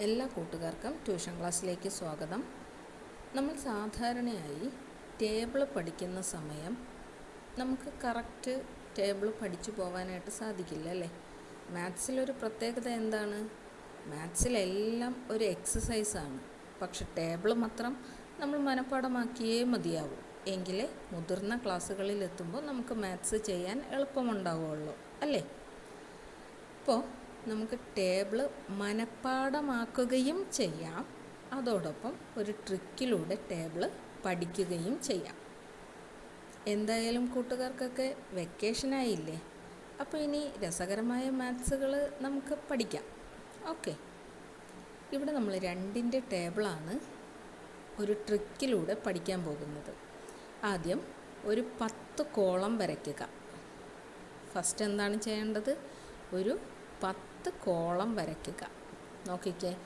എല്ലാ കൂട്ടുകാർക്കും ട്യൂഷൻ ക്ലാസ്സിലേക്ക് സ്വാഗതം. നമ്മൾ സാധാരണയായി ടേബിൾ പഠിക്കുന്ന സമയം നമുക്ക് കറക്റ്റ് ടേബിൾ പഠിച്ചു പോകാനായിട്ട് സാധിക്കില്ല അല്ലേ? മാത്സിലൊരു പ്രത്യേകത എന്താണ്? മാത്സിലെല്ലാം ഒരു എക്സസൈസാണ് പക്ഷെ ടേബിൾ മാത്രം നമ്മൾ മനഃപ്പാടമാക്കിയേ മതിയാവൂ. എങ്കിലേ മുതിർന്ന ക്ലാസ്സുകളിൽ എത്തുമ്പോൾ നമുക്ക് മാത്സ് ചെയ്യാൻ എളുപ്പമുണ്ടാവുകയുള്ളൂ അല്ലേ? അപ്പോൾ നമുക്ക് ടേബിൾ മനഃപ്പാടമാക്കുകയും ചെയ്യാം. അതോടൊപ്പം ഒരു ട്രിക്കിലൂടെ ടേബിൾ പഠിക്കുകയും ചെയ്യാം. എന്തായാലും കൂട്ടുകാർക്കൊക്കെ വെക്കേഷനായില്ലേ അപ്പോൾ ഇനി രസകരമായ മാത്സുകൾ നമുക്ക് പഠിക്കാം. ഓക്കെ ഇവിടെ നമ്മൾ രണ്ടിന്റെ ടേബിളാണ് ഒരു ട്രിക്കിലൂടെ പഠിക്കാൻ പോകുന്നത്. ആദ്യം ഒരു പത്ത് കോളം വരയ്ക്കുക. ഫസ്റ്റ് എന്താണ് ചെയ്യേണ്ടത്? ഒരു പത്ത് കോളം വരയ്ക്കുക. നോക്കിക്കേ.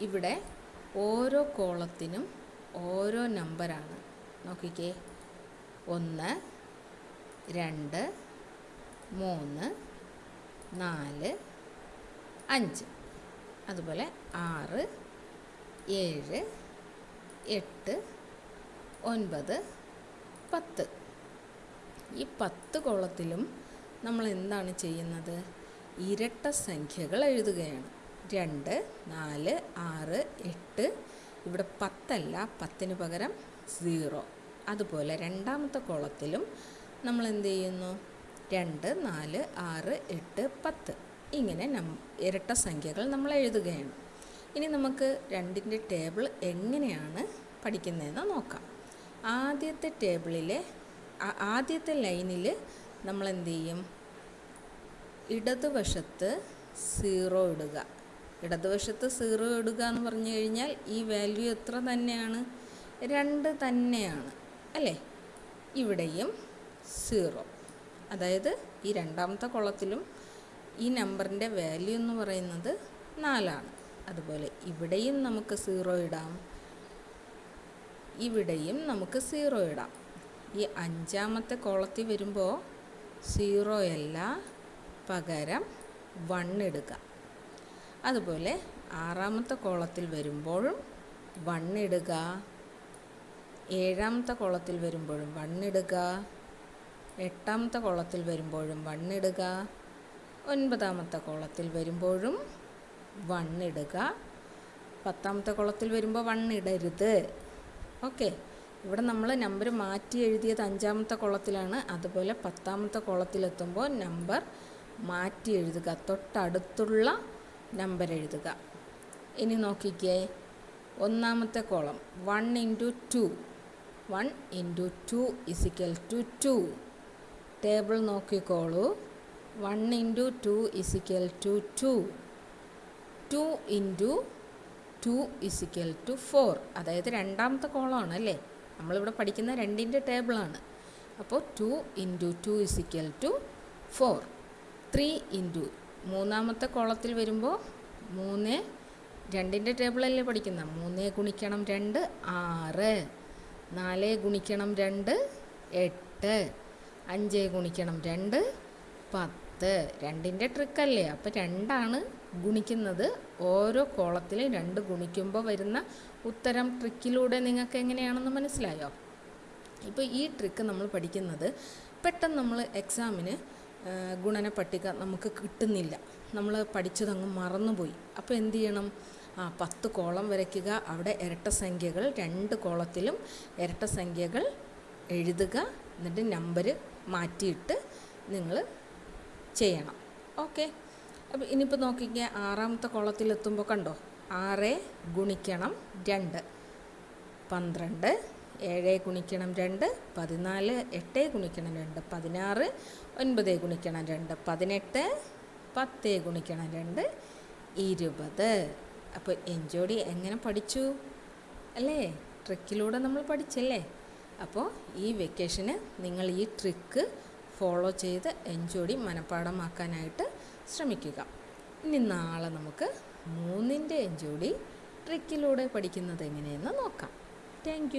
ഇവിടെ ഓരോ കോളത്തിനും ഓരോ നമ്പറാണ്. നോക്കിക്കേ. ഒന്ന് രണ്ട് മൂന്ന് നാല് അഞ്ച്. അതുപോലെ ആറ് ഏഴ് എട്ട് ഒൻപത് പത്ത്. ഈ പത്ത് കോളത്തിലും നമ്മൾ എന്താണ് ചെയ്യുന്നത്? ഇരട്ട സംഖ്യകൾ എഴുതുകയാണ്. രണ്ട് നാല് ആറ് എട്ട് ഇവിടെ പത്തല്ല പത്തിന് പകരം സീറോ. അതുപോലെ രണ്ടാമത്തെ കോളത്തിലും നമ്മൾ എന്ത് ചെയ്യുന്നു? രണ്ട് നാല് ആറ് എട്ട് പത്ത്. ഇങ്ങനെ നം ഇരട്ട സംഖ്യകൾ നമ്മൾ എഴുതുകയാണ്. ഇനി നമുക്ക് രണ്ടിന്റെ ടേബിൾ എങ്ങനെയാണ് പഠിക്കുന്നതെന്ന് നോക്കാം. ആദ്യത്തെ ടേബിളിലെ ആദ്യത്തെ ലൈനിൽ നമ്മൾ എന്ത് ചെയ്യും? ഇടതുവശത്ത് സീറോ ഇടുക. ഇടതുവശത്ത് സീറോ ഇടുക എന്ന് പറഞ്ഞു കഴിഞ്ഞാൽ ഈ വാല്യൂ എത്ര തന്നെയാണ്? രണ്ട് തന്നെയാണ്. അല്ലേ? ഇവിടെയും സീറോ. അതായത് ഈ രണ്ടാമത്തെ കുളത്തിലും ഈ നമ്പറിന്റെ വാല്യൂ എന്ന് പറയുന്നത് നാലാണ്. അതുപോലെ ഇവിടെയും നമുക്ക് സീറോ ഇടാം. ഇവിടെയും നമുക്ക് സീറോ ഇടാം. ഈ അഞ്ചാമത്തെ കോളത്തിൽ വരുമ്പോൾ സീറോ അല്ല പകരം വൺ ഇടുക. അതുപോലെ ആറാമത്തെ കോളത്തിൽ വരുമ്പോഴും വൺ ഇടുക. ഏഴാമത്തെ കോളത്തിൽ വരുമ്പോഴും വൺ ഇടുക. എട്ടാമത്തെ കോളത്തിൽ വരുമ്പോഴും വൺ ഇടുക. ഒൻപതാമത്തെ കോളത്തിൽ വരുമ്പോഴും വൺ ഇടുക. പത്താമത്തെ കോളത്തിൽ വരുമ്പോൾ വൺ ഇടരുത്. ഓക്കെ ഇവിടെ നമ്മൾ നമ്പർ മാറ്റി എഴുതിയത് അഞ്ചാമത്തെ കോളത്തിലാണ്. അതുപോലെ പത്താമത്തെ കോളത്തിലെത്തുമ്പോൾ നമ്പർ മാറ്റി എഴുതുക. തൊട്ടടുത്തുള്ള നമ്പർ എഴുതുക. ഇനി നോക്കിക്കേ. ഒന്നാമത്തെ column one into two one into two is equal to two table നോക്കിക്കോളൂ. One into two is equal to two two into two is equal to four അതായത് രണ്ടാമത്തെ കോളമാണ് അല്ലേ? നമ്മളിവിടെ പഠിക്കുന്ന രണ്ടിന്റെ ടേബിളാണ് അപ്പോൾ two into two is equal to four three into മൂന്നാമത്തെ കോളത്തിൽ വരുമ്പോൾ മൂന്ന് രണ്ടിന്റെ ടേബിളല്ലേ പഠിക്കുന്ന? മൂന്ന് ഗുണിക്കണം രണ്ട് ആറ്. നാല് ഗുണിക്കണം രണ്ട് എട്ട്. അഞ്ച് ഗുണിക്കണം രണ്ട് പത്ത്. രണ്ടിന്റെ ട്രിക്കല്ലേ അപ്പോൾ രണ്ടാണ് ഗുണിക്കുന്നത്. ഓരോ കോളത്തിലും രണ്ട് ഗുണിക്കുമ്പോൾ വരുന്ന ഉത്തരം ട്രിക്കിലൂടെ നിങ്ങൾക്ക് എങ്ങനെയാണെന്ന് മനസ്സിലായോ? ഇപ്പോൾ ഈ ട്രിക്ക് നമ്മൾ പഠിക്കുന്നത് പെട്ടെന്ന് നമ്മൾ എക്സാമിന് ഗുണന പട്ടിക നമുക്ക് കിട്ടുന്നില്ല. നമ്മൾ പഠിച്ചതങ്ങ് മറന്നുപോയി. അപ്പോൾ എന്ത് ചെയ്യണം? ആ പത്ത് കോളം വരയ്ക്കുക. അവിടെ ഇരട്ട സംഖ്യകൾ രണ്ട് കോളത്തിലും ഇരട്ട സംഖ്യകൾ എഴുതുക. എന്നിട്ട് നമ്പർ മാറ്റിയിട്ട് നിങ്ങൾ ചെയ്യണം. ഓക്കെ അപ്പോൾ ഇനിയിപ്പോൾ നോക്കിക്കുക ആറാമത്തെ കോളത്തിലെത്തുമ്പോൾ കണ്ടോ? ആറ് ഗുണിക്കണം രണ്ട്. പന്ത്രണ്ട് ഏഴ് ഗുണിക്കണം രണ്ട് പതിനാല് എട്ട് ഗുണിക്കണം രണ്ട് പതിനാറ് ഒൻപത് ഗുണിക്കണം രണ്ട് പതിനെട്ട് പത്ത് ഗുണിക്കണം രണ്ട് ഇരുപത്. അപ്പോൾ എൻജോടി എങ്ങനെ പഠിച്ചു? അല്ലേ? ട്രിക്കിലൂടെ നമ്മൾ പഠിച്ചല്ലേ? അപ്പോൾ ഈ വെക്കേഷന് നിങ്ങൾ ഈ ട്രിക്ക് ഫോളോ ചെയ്ത് എൻജോടി മനഃപ്പാടമാക്കാനായിട്ട് ശ്രമിക്കുക. ഇനി നാളെ നമുക്ക് മൂന്നിന്റെ എൻജോടി ട്രിക്കിലൂടെ പഠിക്കുന്നത് എങ്ങനെയെന്ന് നോക്കാം. താങ്ക്